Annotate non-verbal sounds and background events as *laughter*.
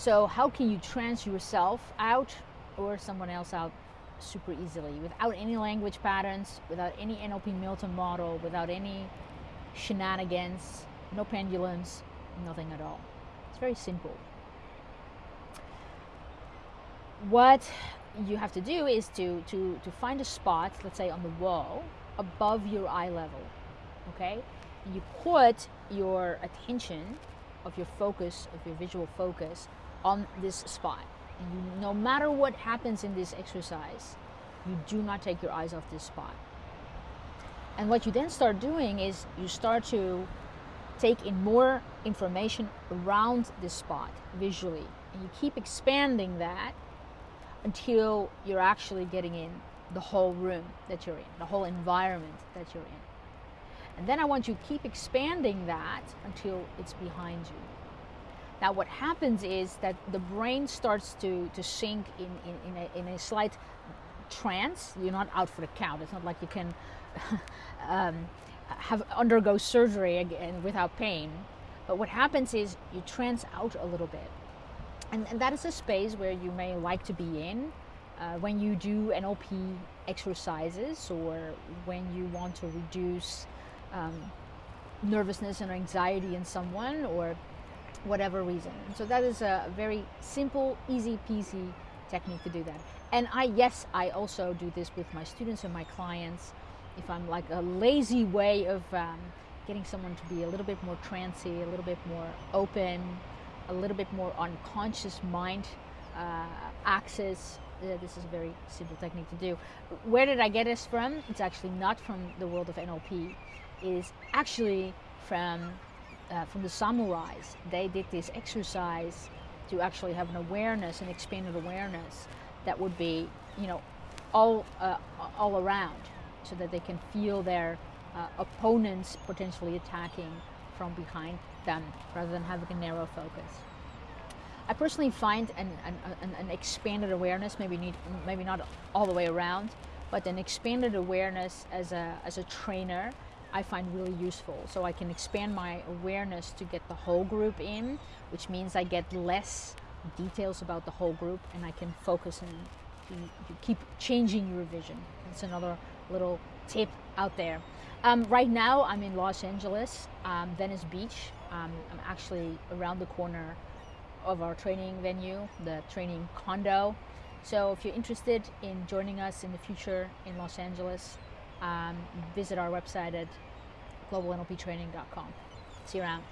So how can you trance yourself out or someone else out super easily without any language patterns, without any NLP Milton model, without any shenanigans, no pendulums, nothing at all. It's very simple. What you have to do is to, to, to find a spot, let's say on the wall, above your eye level. Okay? And you put your attention of your focus, of your visual focus, on this spot. And you, no matter what happens in this exercise, you do not take your eyes off this spot. And what you then start doing is you start to take in more information around this spot visually. And you keep expanding that until you're actually getting in the whole room that you're in, the whole environment that you're in. And then I want you to keep expanding that until it's behind you. Now, what happens is that the brain starts to, to sink in, in, in, a, in a slight trance. You're not out for the count. It's not like you can *laughs* um, have undergo surgery again without pain. But what happens is you trance out a little bit. And, and that is a space where you may like to be in uh, when you do NLP exercises or when you want to reduce um, nervousness and anxiety in someone or whatever reason. So that is a very simple, easy peasy technique to do that. And I, yes, I also do this with my students and my clients. If I'm like a lazy way of um, getting someone to be a little bit more trancy, a little bit more open, a little bit more unconscious mind uh, access. Uh, this is a very simple technique to do. Where did I get this from? It's actually not from the world of NLP. It is actually from uh, from the samurais. They did this exercise to actually have an awareness, an expanded awareness that would be, you know, all uh, all around, so that they can feel their uh, opponents potentially attacking from behind them rather than having a narrow focus. I personally find an, an, an, expanded awareness, maybe need, maybe not all the way around, but an expanded awareness as a, as a trainer, I find really useful. So I can expand my awareness to get the whole group in, which means I get less details about the whole group and I can focus and keep changing your vision. That's another little tip out there. Um, right now, I'm in Los Angeles, um, Venice Beach. Um, I'm actually around the corner of our training venue, the training condo. So if you're interested in joining us in the future in Los Angeles, um, visit our website at globalnlptraining.com. See you around.